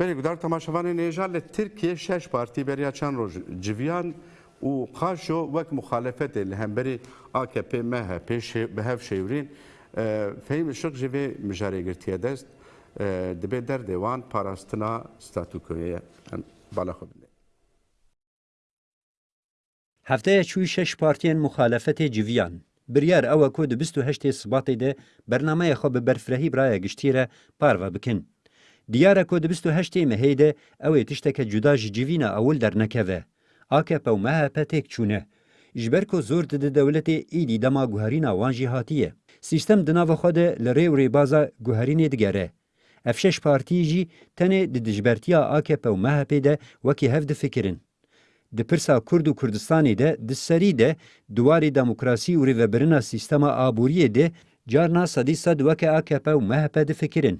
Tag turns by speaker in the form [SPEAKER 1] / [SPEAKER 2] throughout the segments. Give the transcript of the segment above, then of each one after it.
[SPEAKER 1] بەێکدار تەماشەوانی نێژار لە ترکیە شش پارتی بەریاچان ڕۆژ جویان و قاشۆ وەک مخالفەتێ لە هەمبەری ئاکەپ مەهە پێش بەهف شێورین فەیم شق ژێ مژارێگرتیە دەست دەبێت دەردێوان پاراستنا ستاتوکوەیە بالاخۆ بنێ.
[SPEAKER 2] هەفتەیە چووی شش پارتیان مخالفەتێ جویان. بریار ئەوە کۆ دە 28 سباتێ دە بەرنمەیە خۆ بە بەرفرەهی برایە گشتیرە پارڤە بکن. دیارە کۆ دەبیست و هەشتەی مەهەیدە ئەوێ تشتەکە جوداژی جیڤینە ئەول دەرنەکەوە ئاکە پەومەهە پەتێک چوونە ji ber ku zor dide dewletê îdî dema guherîna wan jî hatiye. Sîstem di nava xwe de li rê û rêbaza guherînê digere. Ev şeş partî jî tenê di dijbertiya AKP û MHP de wekî hev difikirin. Di pirsa Kurd û Kurdistanê de di serî de duwarê demokrasî û rêvebirina sîstema aboriyê de carna sedî sed weke AKP û MHP difikirin.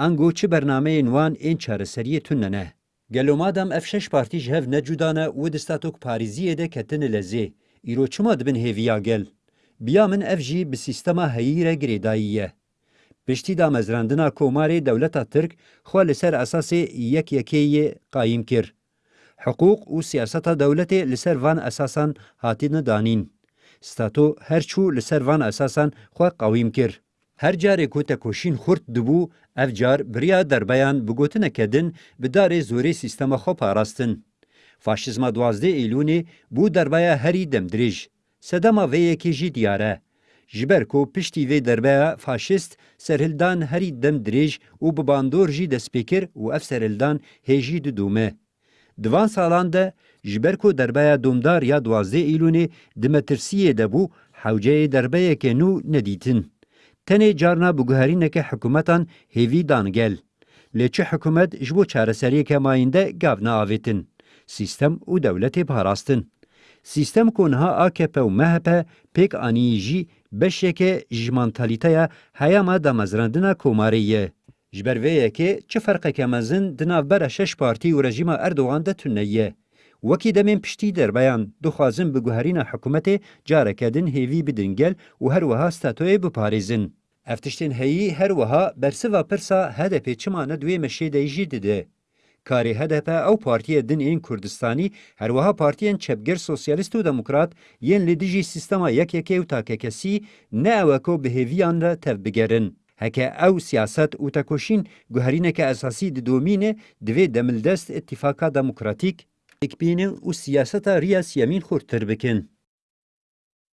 [SPEAKER 2] انگو چه برنامه نوان این چارەسەریە تونە نه گەلۆ مادام ئەف شش پارتیش هەف نەجودانە و دەستاتۆک پارێزیە دەکەتنە لە زێ ئیرۆ چما دبن هێویا گەل بیا من ئەف جی bi سیستەما هەیرە گرێداییە پشتی دامەزراندنا کۆمارێ دەولەتا ترک خوا لەسەر ئەساسێ یەک یەکەیە قایم کرد حقوق û siyaseta dewletê li ser van esasan hatîne danîn. Stato her çû li ser van esasan xwe qawîm kir. هر carê ku te koşîn xurt dibû, ev car biriya derbeyan bi gotineke din bi darê zorê sîstema xwe parastin. Faşizma duwazdê Îlûnê bû derbeya herî demdirêj. Sedema vê yekê jî diyar e. Ji ber ku piştî vê derbeya faşîst serhildan herî demdirêj û bi bandor jî destpêkir û ev serhildan hêjî didûme. Divan salan de ji ber ku derbeya domdar ya duwazdê Îlûnê di metirsiyê de bû, hewceyê derbeyeke nû nedîtin. tenê carna biguherîneke hikûmetan hêvî dangel. Lê çi hikûmet ji bo çareseriyeke mayîn de gav naavêtin. Sîstem û dewletê parastin. Sîstem ku niha AKP û MHP pêk aniyî jî beşeke ji mantalîteya heyama damezrandina komarê ye. Ji ber vê yekê çi ferqeke mezin di navbera şeş partî û rejîma Erdogan de tune ye. وەکی دەمێن پشتی دەربیان دخوازم بگوهرینە حکوومەتێ جارەکەدن هێوی بدنگەل و هەروەها ستاتۆیە بپارێزن. ئەفتشتن هەیی هەروەها بەرسەوە پرسا هەدەپێ چمانە دوێ مەشێدەیژی ددێ. کاری هەدەپە ئەو پارتیە دنئین کوردستانی هەروەها پارتیان چەپگر سوسیالیست و دەموکرات یەن لە دژی سیستەما یەکێکێ و تاکەکەسی نەوەکۆ بهێویان لە تەفبگەرن. هەکە ئەو سیاست و تەکۆشین گوهرینەکە ئەساسی ددۆمینە دوێ دەملدەست اتیفاکا دەموکراتیک اکبینه و سیاست ریاست یمین خورتر بکن.